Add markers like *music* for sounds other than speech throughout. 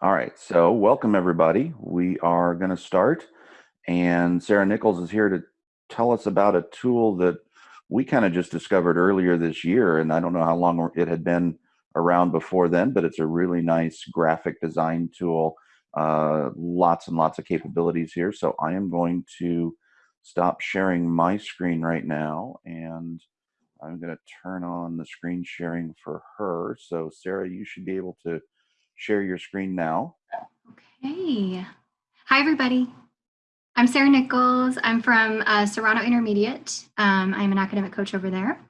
All right, so welcome everybody. We are going to start, and Sarah Nichols is here to tell us about a tool that we kind of just discovered earlier this year, and I don't know how long it had been around before then, but it's a really nice graphic design tool. Uh, lots and lots of capabilities here. So I am going to stop sharing my screen right now, and I'm going to turn on the screen sharing for her. So Sarah, you should be able to share your screen now. Okay. Hi, everybody. I'm Sarah Nichols. I'm from uh, Serrano Intermediate. Um, I'm an academic coach over there.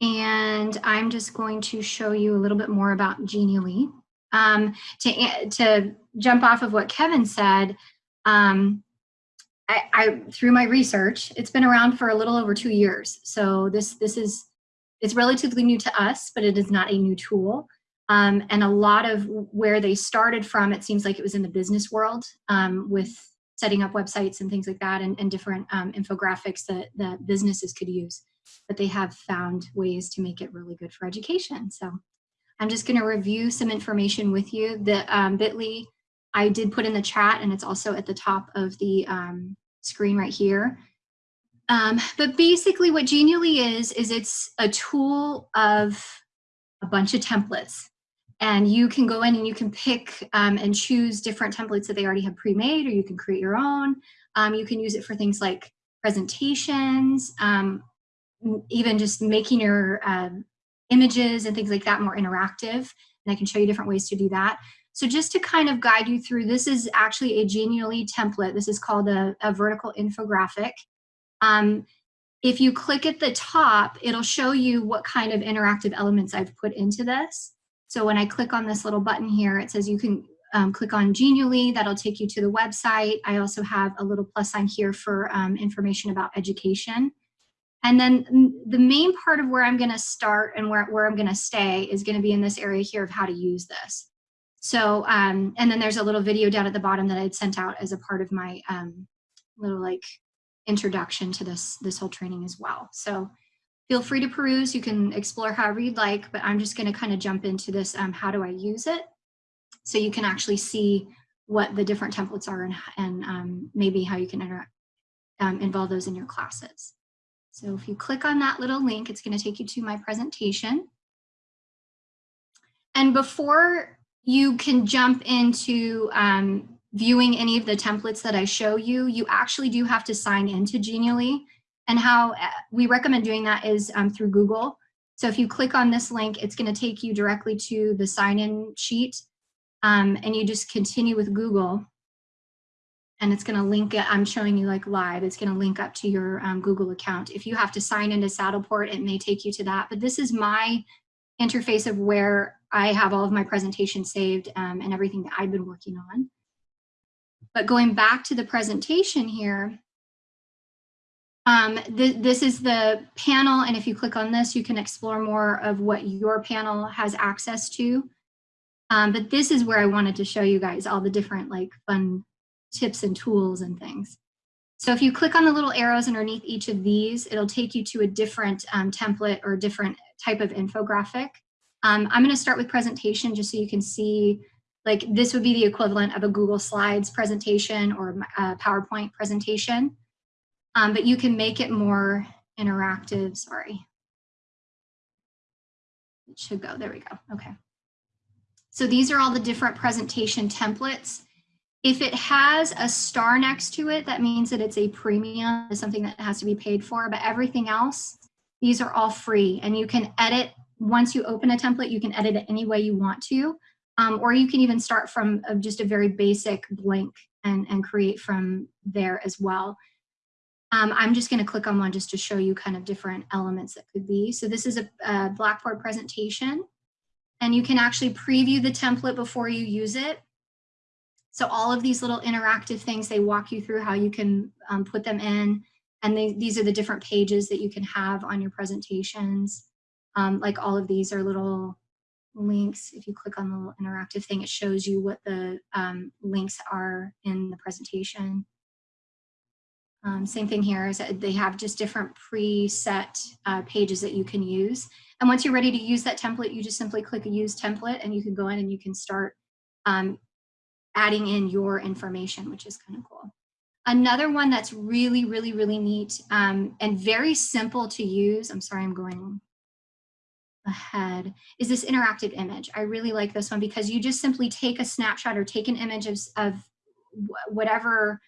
And I'm just going to show you a little bit more about Genially. Um, to, to jump off of what Kevin said, um, I, I, through my research, it's been around for a little over two years. So this, this is, it's relatively new to us, but it is not a new tool. Um, and a lot of where they started from, it seems like it was in the business world um, with setting up websites and things like that and, and different um, infographics that, that businesses could use. But they have found ways to make it really good for education. So I'm just gonna review some information with you. The um, bit.ly I did put in the chat and it's also at the top of the um, screen right here. Um, but basically what Genially is, is it's a tool of a bunch of templates and you can go in and you can pick um, and choose different templates that they already have pre-made or you can create your own. Um, you can use it for things like presentations, um, even just making your um, images and things like that more interactive. And I can show you different ways to do that. So just to kind of guide you through, this is actually a Genially template. This is called a, a vertical infographic. Um, if you click at the top, it'll show you what kind of interactive elements I've put into this. So when I click on this little button here, it says you can um, click on Genially, that'll take you to the website. I also have a little plus sign here for um, information about education. And then the main part of where I'm gonna start and where, where I'm gonna stay is gonna be in this area here of how to use this. So, um, and then there's a little video down at the bottom that I'd sent out as a part of my um, little like introduction to this, this whole training as well. So Feel free to peruse. You can explore however you'd like, but I'm just going to kind of jump into this. Um, how do I use it? So you can actually see what the different templates are and, and um, maybe how you can um, involve those in your classes. So if you click on that little link, it's going to take you to my presentation. And before you can jump into um, viewing any of the templates that I show you, you actually do have to sign into Genially. And how uh, we recommend doing that is um, through Google. So if you click on this link, it's going to take you directly to the sign-in sheet. Um, and you just continue with Google. And it's going to link it. I'm showing you like live. It's going to link up to your um, Google account. If you have to sign into Saddleback, it may take you to that. But this is my interface of where I have all of my presentations saved um, and everything that I've been working on. But going back to the presentation here, um, th this is the panel, and if you click on this, you can explore more of what your panel has access to. Um, but this is where I wanted to show you guys all the different like fun tips and tools and things. So if you click on the little arrows underneath each of these, it'll take you to a different um, template or different type of infographic. Um, I'm going to start with presentation just so you can see like this would be the equivalent of a Google Slides presentation or a PowerPoint presentation um, but you can make it more interactive. Sorry. It should go. There we go. Okay. So these are all the different presentation templates. If it has a star next to it, that means that it's a premium, it's something that has to be paid for, but everything else, these are all free and you can edit, once you open a template, you can edit it any way you want to, um, or you can even start from just a very basic blank and, and create from there as well. Um, I'm just going to click on one just to show you kind of different elements that could be. So this is a, a Blackboard presentation and you can actually preview the template before you use it. So all of these little interactive things, they walk you through how you can um, put them in. And they, these are the different pages that you can have on your presentations. Um, like all of these are little links. If you click on the little interactive thing, it shows you what the um, links are in the presentation. Um, same thing here is that they have just different preset uh, pages that you can use. And once you're ready to use that template, you just simply click use template and you can go in and you can start um, adding in your information, which is kind of cool. Another one that's really, really, really neat um, and very simple to use. I'm sorry, I'm going ahead is this interactive image. I really like this one because you just simply take a snapshot or take an image of, of whatever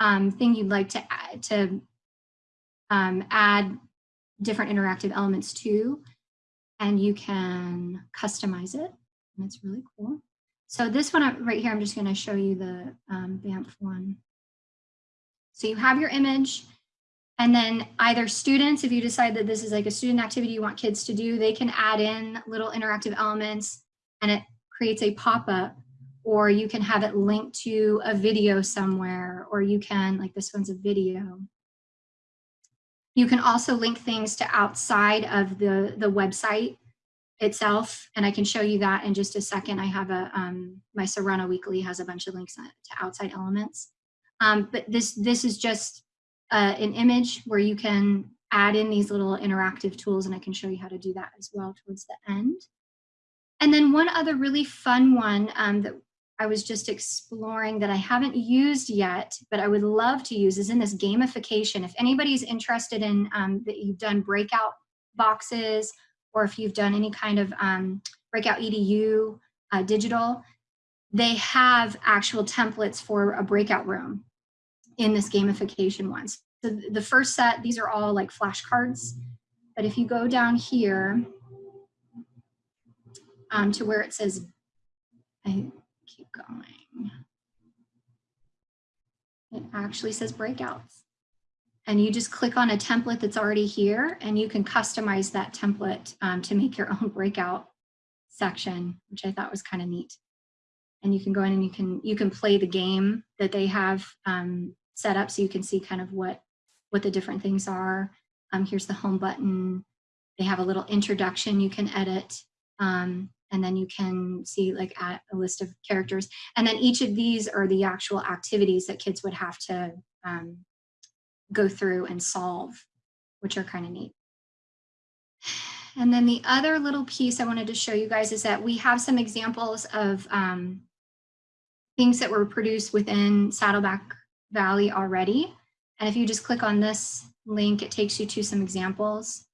um, thing you'd like to add, to um, add different interactive elements to, and you can customize it. And it's really cool. So this one right here, I'm just going to show you the um, BAMF one. So you have your image, and then either students, if you decide that this is like a student activity you want kids to do, they can add in little interactive elements and it creates a pop-up or you can have it linked to a video somewhere or you can, like this one's a video. You can also link things to outside of the, the website itself, and I can show you that in just a second. I have a, um, my Serrano Weekly has a bunch of links to outside elements. Um, but this, this is just uh, an image where you can add in these little interactive tools, and I can show you how to do that as well towards the end. And then one other really fun one um, that I was just exploring that I haven't used yet, but I would love to use is in this gamification. If anybody's interested in um, that you've done breakout boxes or if you've done any kind of um, breakout edu uh, digital, they have actual templates for a breakout room in this gamification one. So the first set, these are all like flashcards, but if you go down here um, to where it says, I keep going, it actually says breakouts. And you just click on a template that's already here and you can customize that template um, to make your *laughs* own breakout section, which I thought was kind of neat. And you can go in and you can you can play the game that they have um, set up so you can see kind of what, what the different things are. Um, here's the home button. They have a little introduction you can edit. Um, and then you can see like a list of characters. And then each of these are the actual activities that kids would have to um, go through and solve, which are kind of neat. And then the other little piece I wanted to show you guys is that we have some examples of um, things that were produced within Saddleback Valley already. And if you just click on this link, it takes you to some examples.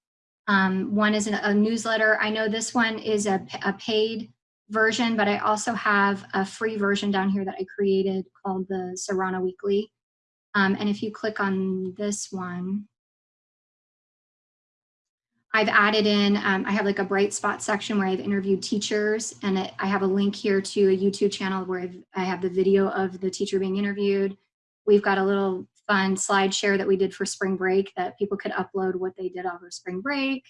Um, one is a newsletter. I know this one is a, a paid version, but I also have a free version down here that I created called the Serrano Weekly. Um, and if you click on this one, I've added in, um, I have like a bright spot section where I've interviewed teachers and it, I have a link here to a YouTube channel where I've, I have the video of the teacher being interviewed. We've got a little fun slide share that we did for spring break that people could upload what they did over spring break.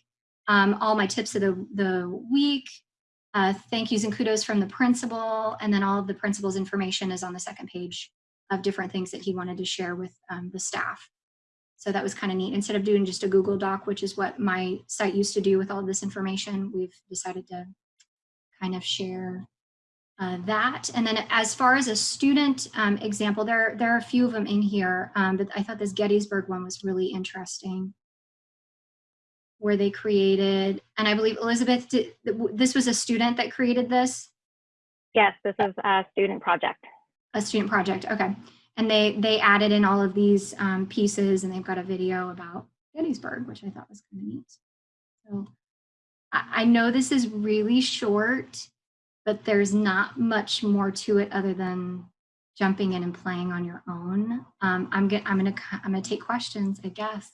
Um, all my tips of the, the week, uh, thank yous and kudos from the principal, and then all of the principal's information is on the second page of different things that he wanted to share with um, the staff. So that was kind of neat. Instead of doing just a Google Doc, which is what my site used to do with all this information, we've decided to kind of share uh, that. And then as far as a student um, example, there, there are a few of them in here, um, but I thought this Gettysburg one was really interesting where they created, and I believe Elizabeth, did, this was a student that created this? Yes, this is a student project. A student project, okay. And they, they added in all of these um, pieces and they've got a video about Gettysburg, which I thought was kind of neat. So I, I know this is really short, but there's not much more to it other than jumping in and playing on your own. Um, I'm gonna I'm gonna I'm gonna take questions, I guess,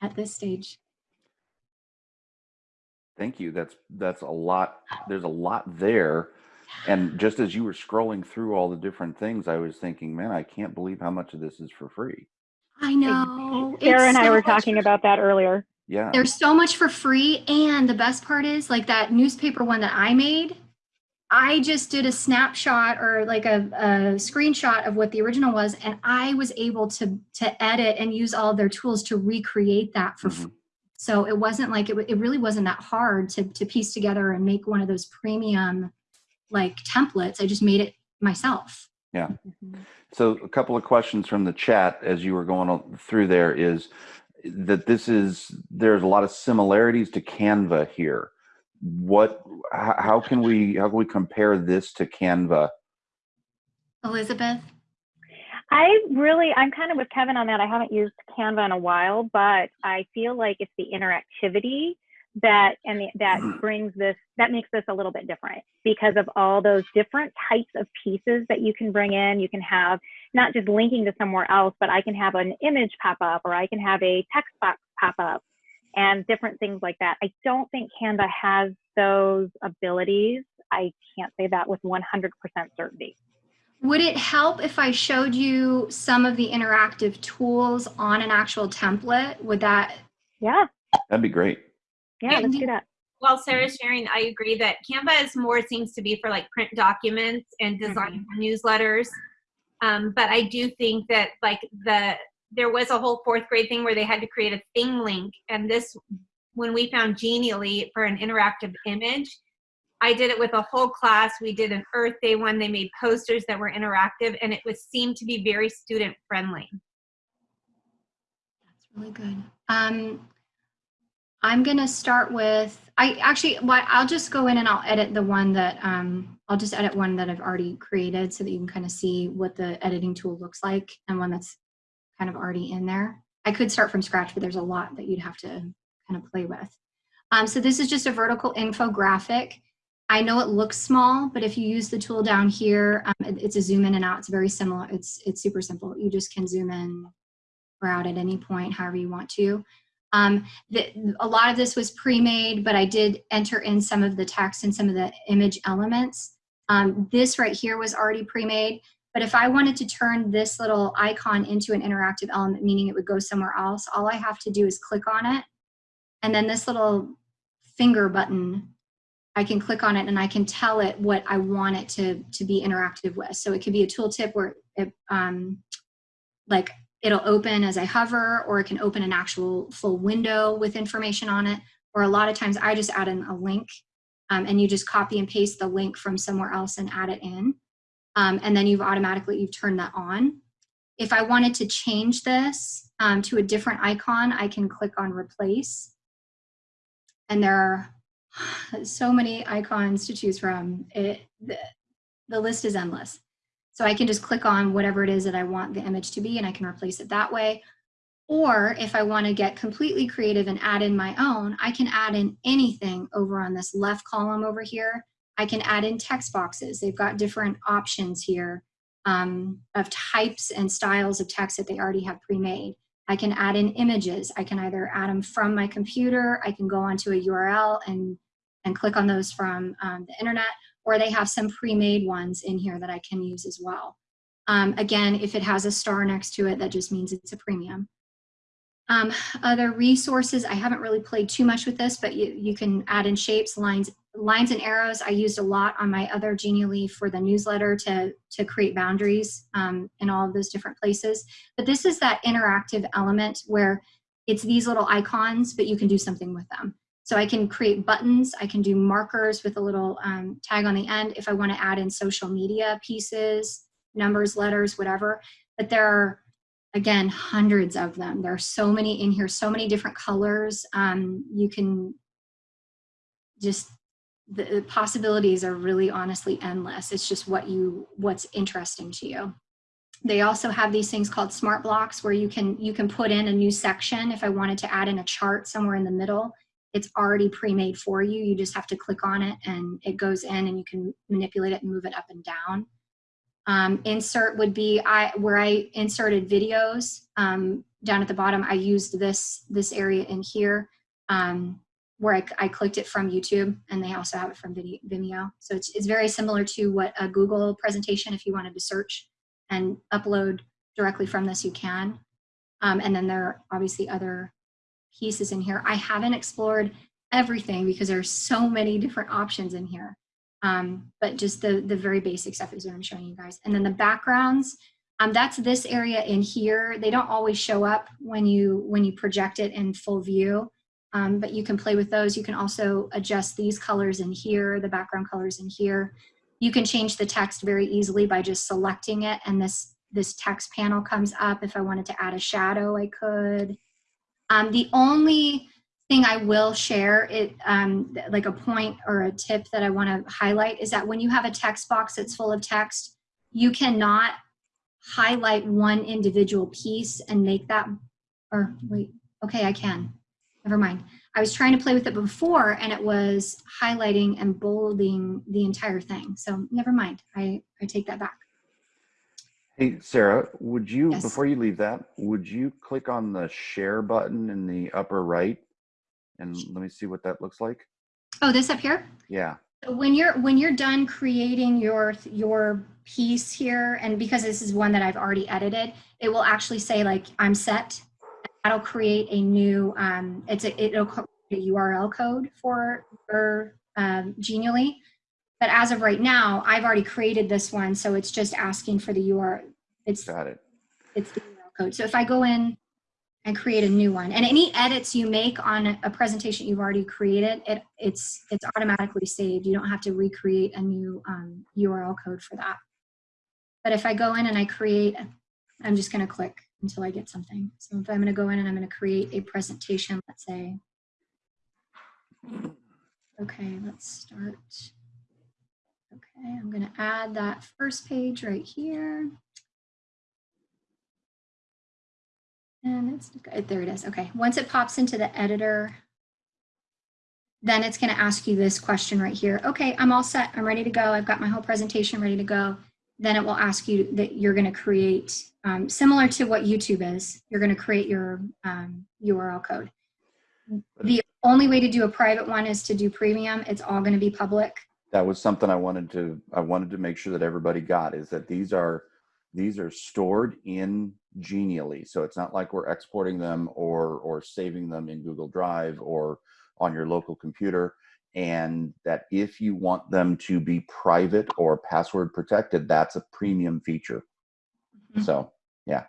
at this stage. Thank you. That's that's a lot. There's a lot there. And just as you were scrolling through all the different things, I was thinking, man, I can't believe how much of this is for free. I know. Sarah and I were talking about that earlier. Yeah. There's so much for free. And the best part is like that newspaper one that I made, I just did a snapshot or like a, a, screenshot of what the original was, and I was able to to edit and use all of their tools to recreate that for. Mm -hmm. So it wasn't like it, it really wasn't that hard to to piece together and make one of those premium like templates. I just made it myself. Yeah. Mm -hmm. So a couple of questions from the chat as you were going through there is that this is there's a lot of similarities to Canva here what how can we how can we compare this to canva Elizabeth? I really, I'm kind of with Kevin on that. I haven't used Canva in a while, but I feel like it's the interactivity that and the, that hmm. brings this that makes this a little bit different because of all those different types of pieces that you can bring in. You can have not just linking to somewhere else, but I can have an image pop up or I can have a text box pop up and different things like that. I don't think Canva has those abilities. I can't say that with 100% certainty. Would it help if I showed you some of the interactive tools on an actual template? Would that, Yeah, That'd be great. yeah, let's do that. While Sarah's sharing, I agree that Canva is more seems to be for like print documents and design for newsletters. Um, but I do think that like the there was a whole fourth grade thing where they had to create a ThingLink, and this when we found Genially for an interactive image, I did it with a whole class. We did an Earth Day one. They made posters that were interactive, and it was seemed to be very student friendly. that's really good. Um, I'm gonna start with, I actually, what, I'll just go in and I'll edit the one that, um, I'll just edit one that I've already created so that you can kind of see what the editing tool looks like and one that's kind of already in there. I could start from scratch, but there's a lot that you'd have to kind of play with. Um, so this is just a vertical infographic. I know it looks small, but if you use the tool down here, um, it- it's a zoom in and out. It's very similar. It's, it's super simple. You just can zoom in or out at any point, however you want to. Um, the, a lot of this was pre-made, but I did enter in some of the text and some of the image elements. Um, this right here was already pre-made, but if I wanted to turn this little icon into an interactive element, meaning it would go somewhere else, all I have to do is click on it. And then this little finger button, I can click on it and I can tell it what I want it to, to be interactive with. So it could be a tooltip where it, um, like it'll open as I hover, or it can open an actual full window with information on it. Or a lot of times I just add in a link um, and you just copy and paste the link from somewhere else and add it in. Um, and then you've automatically, you've turned that on. If I wanted to change this um, to a different icon, I can click on replace. And there are *sighs* so many icons to choose from. It, the, the list is endless. So I can just click on whatever it is that I want the image to be and I can replace it that way. Or if I want to get completely creative and add in my own, I can add in anything over on this left column over here. I can add in text boxes. They've got different options here um, of types and styles of text that they already have pre-made. I can add in images. I can either add them from my computer, I can go onto a URL and, and click on those from um, the internet, or they have some pre-made ones in here that I can use as well. Um, again, if it has a star next to it, that just means it's a premium. Um, other resources, I haven't really played too much with this, but you, you can add in shapes, lines, lines and arrows. I used a lot on my other Genially for the newsletter to, to create boundaries um, in all of those different places. But this is that interactive element where it's these little icons, but you can do something with them. So I can create buttons, I can do markers with a little um, tag on the end if I want to add in social media pieces, numbers, letters, whatever. But there are, again, hundreds of them. There are so many in here, so many different colors. Um, you can just, the, possibilities are really honestly endless. It's just what you, what's interesting to you. They also have these things called smart blocks where you can, you can put in a new section. If I wanted to add in a chart somewhere in the middle, it's already pre-made for you. You just have to click on it and it goes in and you can manipulate it and move it up and down. Um, insert would be I where I inserted videos um, down at the bottom. I used this this area in here um, where I, I, clicked it from YouTube and they also have it from Vimeo. So it's, it's very similar to what a Google presentation, if you wanted to search and upload directly from this, you can. Um, and then there are obviously other pieces in here. I haven't explored everything because there's so many different options in here. Um, but just the, the very basic stuff is what I'm showing you guys. And then the backgrounds, um, that's this area in here. They don't always show up when you, when you project it in full view, um, but you can play with those. You can also adjust these colors in here, the background colors in here. You can change the text very easily by just selecting it and this, this text panel comes up. If I wanted to add a shadow, I could. Um, the only thing I will share, it um, like a point or a tip that I want to highlight is that when you have a text box that's full of text, you cannot highlight one individual piece and make that, or wait, okay, I can. Never mind. I was trying to play with it before and it was highlighting and bolding the entire thing. So never mind. I, I take that back. Hey, Sarah, would you, Yes. before you leave that, would you click on the share button in the upper right? And let me see what that looks like. Oh, this up here? Yeah, So When you're when you're done creating your your piece here, and because this is one that I've already edited, it will actually say like I'm set. That'll create a new. Um, it's a it'll create a URL code for for um, Genially. But as of right now, I've already created this one, so it's just asking for the URL. It's got it. it's the URL code. So if I go in and create a new one, and any edits you make on a presentation you've already created, it it's it's automatically saved. You don't have to recreate a new um, URL code for that. But if I go in and I create, I'm just going to click until I get something. So if I'm going to go in and I'm going to create a presentation, let's say. Okay, let's start. Okay, I'm going to add that first page right here. And it's, there it is. Okay, once it pops into the editor, then it's going to ask you this question right here. Okay, I'm all set. I'm ready to go. I've got my whole presentation ready to go. Then it will ask you that you're going to create, um, similar to what YouTube is, you're going to create your um, URL code. The only way to do a private one is to do premium. It's all going to be public. That was something I wanted to, I wanted to make sure that everybody got is that these are, these are stored in Genially. So it's not like we're exporting them or, or saving them in Google Drive or on your local computer. And that if you want them to be private or password protected, that's a premium feature. Mhm. So yeah.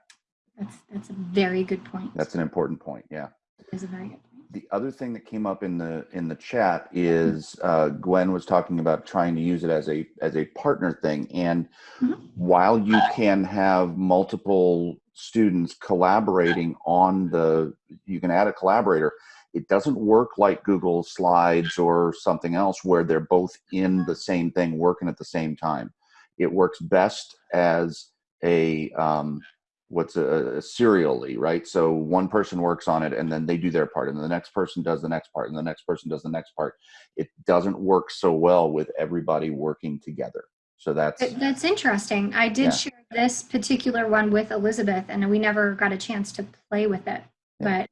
That's, that's a very good point. that's an important point. Yeah. Is a very good point. the other thing that came up in the in the chat is uh, Gwen was talking about trying to use it as a as a partner thing. And Mhm. while you can have multiple students collaborating on the, you can add a collaborator. It doesn't work like Google Slides or something else where they're both in the same thing, working at the same time. It works best as a um, what's a, a serially, right? So one person works on it and then they do their part and the next person does the next part and the next person does the next part. It doesn't work so well with everybody working together. So that's, That's interesting. I did Yeah. share this particular one with Elizabeth and we never got a chance to play with it. Yeah. But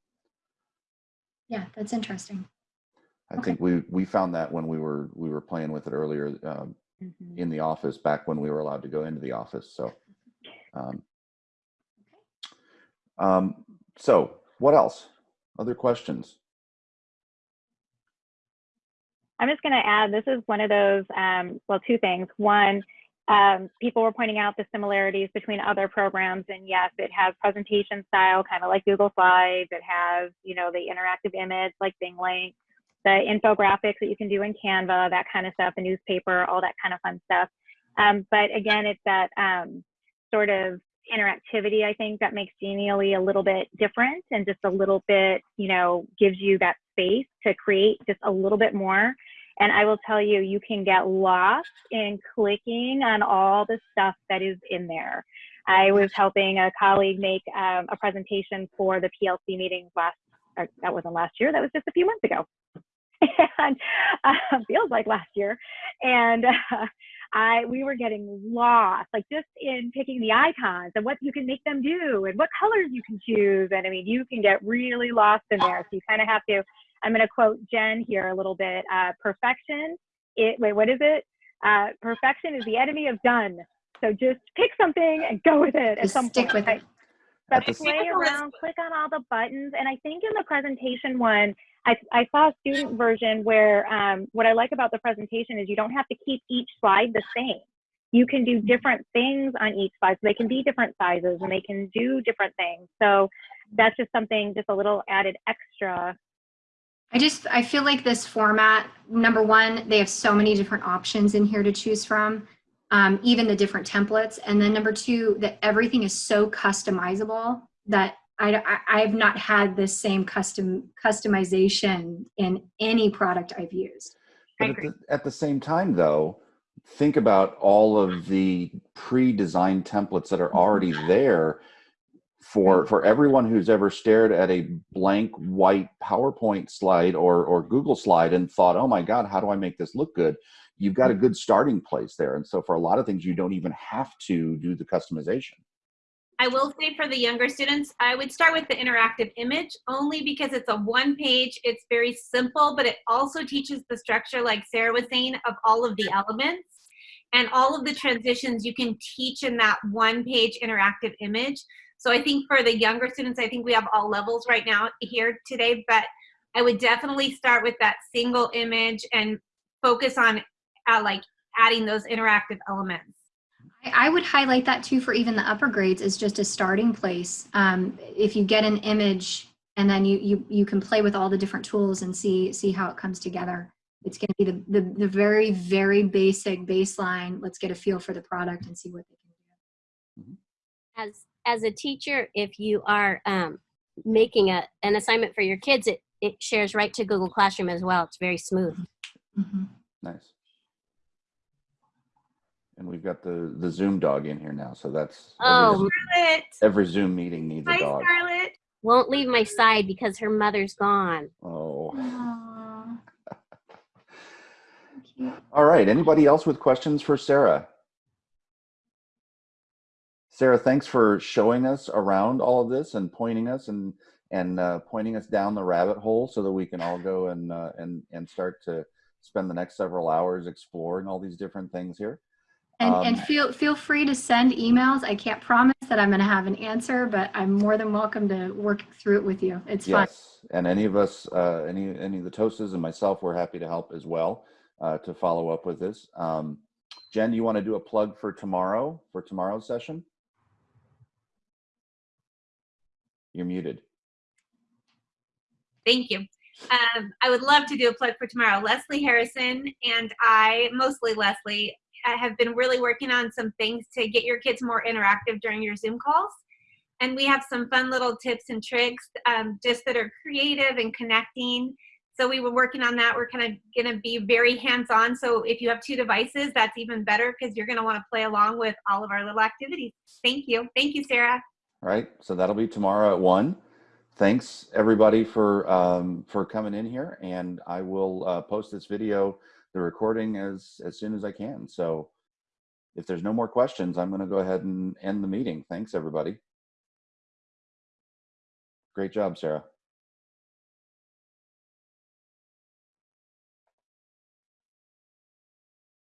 yeah, that's interesting. I okay. think we, we found that when we were, we were playing with it earlier um, in the office back when we were allowed to go into the office. So, um, um, so what else? Other questions? I'm just going to add this is one of those, um, well, two things. One, um, people were pointing out the similarities between other programs, and yes, it has presentation style, kind of like Google Slides. It has, you know, the interactive image like ThingLink, the infographics that you can do in Canva, that kind of stuff, the newspaper, all that kind of fun stuff. Um, but again, it's that um, sort of interactivity, I think, that makes Genially a little bit different and just a little bit, you know, gives you that space to create just a little bit more. And I will tell you, you can get lost in clicking on all the stuff that is in there. I was helping a colleague make um, a presentation for the PLC meetings last, or that wasn't last year, that was just a few months ago. *laughs* and uh, feels like last year. And uh, I, we were getting lost, like just in picking the icons and what you can make them do and what colors you can choose. And I mean, you can get really lost in there. So you kind of have to, I'm going to quote Jen here a little bit. Uh, perfection, it, wait, what is it? Uh, perfection is the enemy of done. So just pick something and go with it at Just some stick point. with it. But play around, click on all the buttons. And I think in the presentation one, I, I saw a student version where um, what I like about the presentation is you don't have to keep each slide the same. You can do different things on each slide. So they can be different sizes and they can do different things. So that's just something, just a little added extra. I just, I feel like this format, number one, they have so many different options in here to choose from, um, even the different templates. And then number two, that everything is so customizable that I, I, I've not had this same custom customization in any product I've used. But at the, at the same time, though, think about all of the pre-designed templates that are already there for for everyone who's ever stared at a blank white PowerPoint slide or or Google slide and thought, "Oh my God, how do I make this look good?" You've got a mm-hmm. good starting place there, and so for a lot of things, you don't even have to do the customization. I will say for the younger students, I would start with the interactive image only because it's a one page, it's very simple, but it also teaches the structure, like Sarah was saying, of all of the elements. And all of the transitions you can teach in that one page interactive image. So I think for the younger students, I think we have all levels right now here today, but I would definitely start with that single image and focus on uh, like adding those interactive elements. I I would highlight that too for even the upper grades is just a starting place. Um, if you get an image and then you, you, you can play with all the different tools and see, see how it comes together. It's going to be the, the, the very, very basic baseline. Let's get a feel for the product and see what they can do. as as a teacher if you are um, making a, an assignment for your kids it, it shares right to google classroom as well it's very smooth Mhm. Nice. And we've got the the Zoom dog in here now, so that's Oh. every, Scarlett, every Zoom meeting needs a hi dog. Scarlett. won't leave my side because her mother's gone. Oh. *laughs* All right. Anybody else with questions for Sarah? Sarah, thanks for showing us around all of this and pointing us and and uh, pointing us down the rabbit hole so that we can all go and uh, and and start to spend the next several hours exploring all these different things here. And, and Um, feel feel free to send emails. I can't promise that I'm going to have an answer, but I'm more than welcome to work through it with you. It's fun. Yes, and any of us, uh, any any of the TOSAs and myself, we're happy to help as well uh, to follow up with this. Um, Jen, do you want to do a plug for tomorrow for tomorrow's session? You're muted. Thank you. Um, I would love to do a plug for tomorrow. Leslie Harrison and I, mostly Leslie, I have been really working on some things to get your kids more interactive during your Zoom calls. And we have some fun little tips and tricks um, just that are creative and connecting. So we were working on that. We're kind of going to be very hands-on. So if you have two devices, that's even better because you're going to want to play along with all of our little activities. Thank you. Thank you, Sarah. Right, so that'll be tomorrow at one. Thanks everybody for um, for coming in here, and I will uh, post this video, the recording as as soon as I can. So, if there's no more questions, I'm going to go ahead and end the meeting. Thanks everybody. Great job, Sarah.